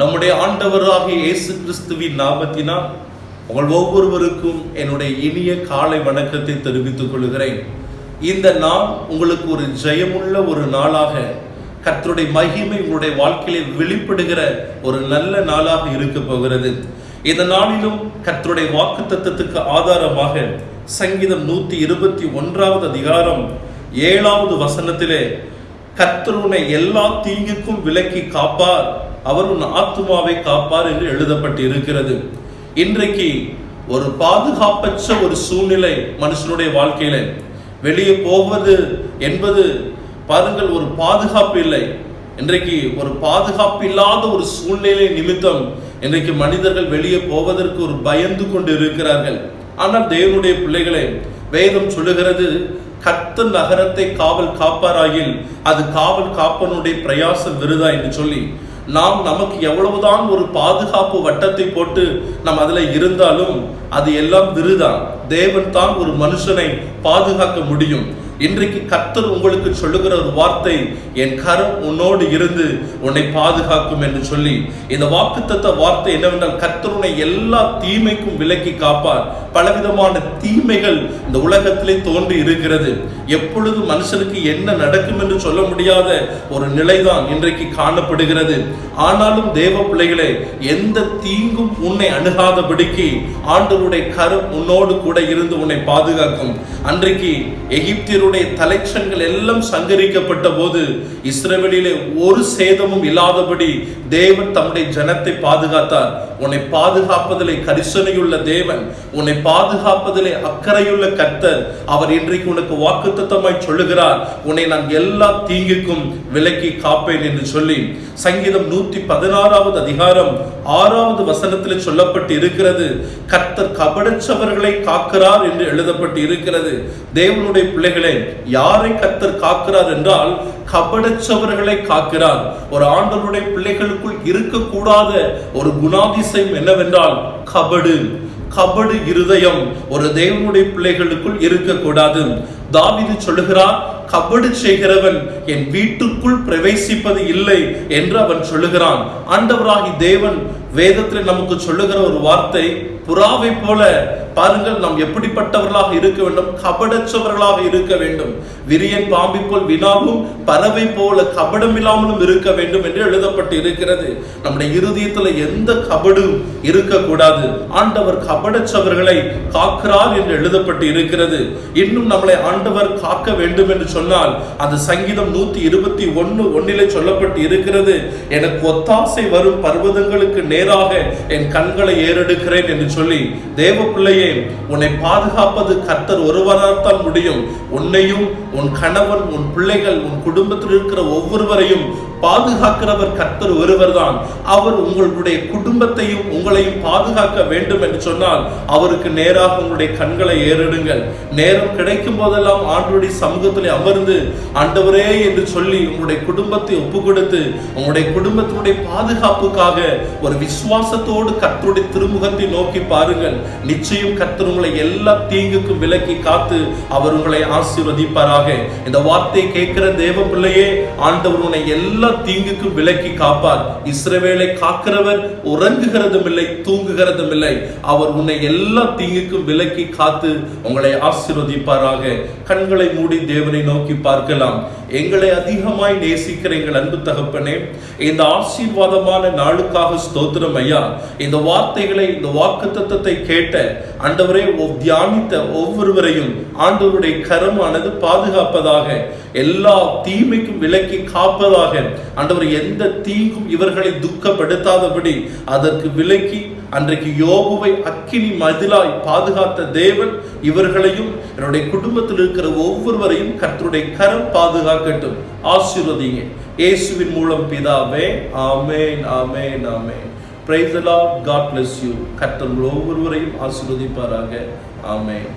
நம்முடைய ஆண்டவராகிய இயேசு கிறிஸ்துவின் நாமத்தினால் உங்கள் ஒவ்வொருவருக்கும் என்னுடைய இனிய காலை வணக்கத்தை தெரிவித்துக் கொள்கிறேன். இந்த நாள் உங்களுக்கு ஒரு ஜெயமுள்ள ஒரு நாளாக கர்த்தருடைய மகிமை உங்களுடைய வாழ்க்கையிலே வெளிப்படுகிற ஒரு நல்ல நாளாக இருக்க போகிறது. இந்த நாளிலும் கர்த்தருடைய வாக்கு தத்துவத்துக்கு ஆதாரமாக சங்கீதம் நூத்தி இருபத்தி ஒன்றாவது அதிகாரம் ஏழாவது வசனத்திலே கர்த்தர் எல்லா தீங்குக்கும் விலக்கி காப்பார். அவர் உன் ஆத்மாவை காப்பார் என்று எழுதப்பட்டு இருக்கிறது இன்றைக்கு ஒரு பாதுகாப்பற்ற ஒரு சூழ்நிலை மனுஷனுடைய வாழ்க்கையில வெளியே போவது என்பது பாருங்கள் ஒரு பாதுகாப்பு இல்லை. இன்றைக்கு ஒரு பாதுகாப்பு இல்லாத ஒரு சூழ்நிலை நிமித்தம் இன்றைக்கு மனிதர்கள் வெளியே போவதற்கு ஒரு பயந்து கொண்டு இருக்கிறார்கள் ஆனால் தேவனுடைய பிள்ளைகளை வேதம் சொல்லுகிறது கத்த நகரத்தை காவல் காப்பாராயில் அது காவல் காப்பனுடைய பிரயாசம் விருதா? என்று சொல்லி நாம் நமக்கு எவ்வளவுதான் ஒரு பாதுகாப்பு வட்டத்தை போட்டு நம் அதில் இருந்தாலும் அது எல்லாம் விருதான் தேவன் தான் ஒரு மனுஷனை பாதுகாக்க முடியும். இன்றைக்கு கர்த்தர் உங்களுக்கு சொல்லுகிற ஒரு வார்த்தை என் கரம் உன்னோடு இருந்து உன்னை பாதுகாக்கும் என்று சொல்லி இந்த வாக்குத்தத்த வார்த்தை என்னவென்றால் கர்த்தர் உன்னை எல்லா தீமைக்கும் விலக்கி காப்பார். பலவிதமான தீமைகள் இந்த உலகத்திலே தோன்றி இருக்கிறது. எப்பொழுது மனுஷனுக்கு என்ன நடக்கும் என்று சொல்ல முடியாத ஒரு நிலைதான் இன்றைக்கு காணப்படுகிறது. ஆனாலும் தேவ பிள்ளைகளே எந்த தீங்கும் உன்னை அணுகாதபடிக்கு ஆண்டவருடைய கரம் உன்னோடு கூட இருந்து உன்னை பாதுகாக்கும். அன்றைக்கு எகிப்தியருடைய தலைச்சங்கள் எல்லாம் சங்கரிக்கப்பட்ட போது இஸ்ரேலிலே ஒரு சேதமும் இல்லாதபடி தேவன் தம்முடைய ஜனத்தை பாதுகாத்தார். உன்னை பாதுகாப்பதிலே கரிசனையுள்ள தேவன் உன்னை பாதுகாப்பதிலே அக்கறையுள்ள கர்த்தர் அவர் இன்றைக்கு உனக்கு வாக்குத்தத்தமாய் சொல்லுகிறார். உன்னை நான் எல்லா தீங்குக்கும் விலக்கி காப்பேன் என்று சொல்லி சங்கீதம் நூத்தி பதினாறாவது அதிகாரம் ஆறாவது வசனத்தில் சொல்லப்பட்டு இருக்கிறது கர்த்தர் கபடச்சவர்களை காக்கிறார் என்று எழுதப்பட்டு இருக்கிறது தேவனுடைய பிள்ளைகளே யாரை கத்தர் காக்கிறார் என்றால் கபடச்சவர்களை காக்கிறார். ஒரு ஆண்டவருடைய பிள்ளைகளுக்குள் இருக்கக்கூடாத ஒரு குணாதிசயம் என்னவென்றால் கபடு. கபடு இருதயம். ஒரு தேவனுடைய பிள்ளைகளுக்குள் இருக்கக்கூடாது. தாவிது சொல்லுகிறார் கபடு செய்கிறவன் என் வீட்டுக்குள் பிரவேசிப்பது இல்லை என்று அவன் சொல்லுகிறான். ஆண்டவராகி தேவன் வேதத்தில் நமக்கு சொல்லுகிற ஒரு வார்த்தை புறாவை போல பாருங்கள் நாம் எப்படிப்பட்டவர்களாக இருக்க வேண்டும்? கபடற்றவர்களாக இருக்க வேண்டும். விரியன் பாம்பி போல் வினாவும் பறவை போல கபடம் இல்லாமலும் இருக்க வேண்டும் என்று எழுதப்பட்டு இருக்கிறது நம்முடைய இருதயத்துல எந்த கபடும் இருக்கக்கூடாது. ஆண்டவர் கபடற்றவர்களை காக்கிறார் என்று எழுதப்பட்டு இருக்கிறது இன்னும் நம்மளை ஆண்டவர் காக்க வேண்டும் என்று சொன்னால் அந்த சங்கீதம் நூத்தி இருபத்தி ஒன்னு ஒன்னிலே சொல்லப்பட்டு இருக்கிறது எனக்கு ஒத்தாசை வரும் பர்வதங்களுக்கு நேராக என் கண்களை ஏறெடுக்கிறேன் என்று சொல்லி தேவ பிள்ளையே உன்னை பாதுகாப்பது கர்த்தர் ஒருவரால்தான் முடியும். உன்னையும் உன் கணவன் உன் பிள்ளைகள் உன் குடும்பத்தில் இருக்கிற ஒவ்வொருவரையும் பாதுகாக்கிறவர் கர்த்தர் ஒருவர் தான் அவர் உங்களுடைய குடும்பத்தையும் உங்களையும் பாதுகாக்க வேண்டும் என்று சொன்னால் அவருக்கு நேராக உங்களுடைய கண்களை ஏறிடுங்கள். நேரம் கிடைக்கும் போதெல்லாம் ஆண்டுடைய சமூகத்தில் அமர்ந்து ஆண்டவரே என்று சொல்லி உங்களுடைய குடும்பத்தை ஒப்பு கொடுத்து உங்களுடைய குடும்பத்தினுடைய பாதுகாப்புக்காக ஒரு விசுவாசத்தோடு கர்த்தருடைய திருமுகத்தை நோக்கி பாருங்கள். நிச்சயம் கர்த்தர் உங்களை எல்லா தீங்குக்கும் விலக்கி காத்து அவர் உங்களை ஆசீர்வதிப்பாராக இந்த வார்த்தை கேட்கிற தேவ பிள்ளையே ஆண்டவர் உன்னை எல்லா தீங்குக்கும் விலக்கி காப்பார். இஸ்ரவேலை காக்கிறவர் உறங்குகிறதும் இல்லை தூங்குகிறதும் இல்லை. அவர் உன்னை எல்லா தீங்குக்கும் விலக்கி காத்து உங்களை ஆசிர்வதிப்பாராக. கண்களை மூடி தேவனை நோக்கி பார்க்கலாம். எங்களை அதிகமாய் நேசிக்கிற எங்கள் அன்பு தகப்பனே இந்த ஆசீர்வாதமான நாளுக்காக ஸ்தோத்திரம் ஐயா. இந்த வார்த்தைகளை இந்த வாக்கு தத்தத்தை கேட்ட ஆண்டவரே தியானித்த ஒவ்வொருவரையும் ஆண்டவருடைய கரமானது பாதுகாப்பதாக எல்லா தீமைக்கும் விலக்கி காப்பதாக. ஆண்டவர் எந்த தீங்கும் இவர்களை துக்கப்படுத்தாதபடி அதற்கு விலக்கி அன்றைக்கு யோகுவை அக்கினி மதிலாய் பாதுகாத்த தேவன் இவர்களையும் என்னுடைய குடும்பத்தில் இருக்கிற ஒவ்வொருவரையும் கர்த்தருடைய கரம் பாதுகாக்கட்டும். ஆசீர்வதிங்க இயேசுவின் மூலம் பிதாவே ஆமேன் ஆமேன் ஆமேன். Praise the God bless you கர்த்தர் ஒவ்வொருவரையும் ஆசீர்வதிப்பாராக. ஆமேன்.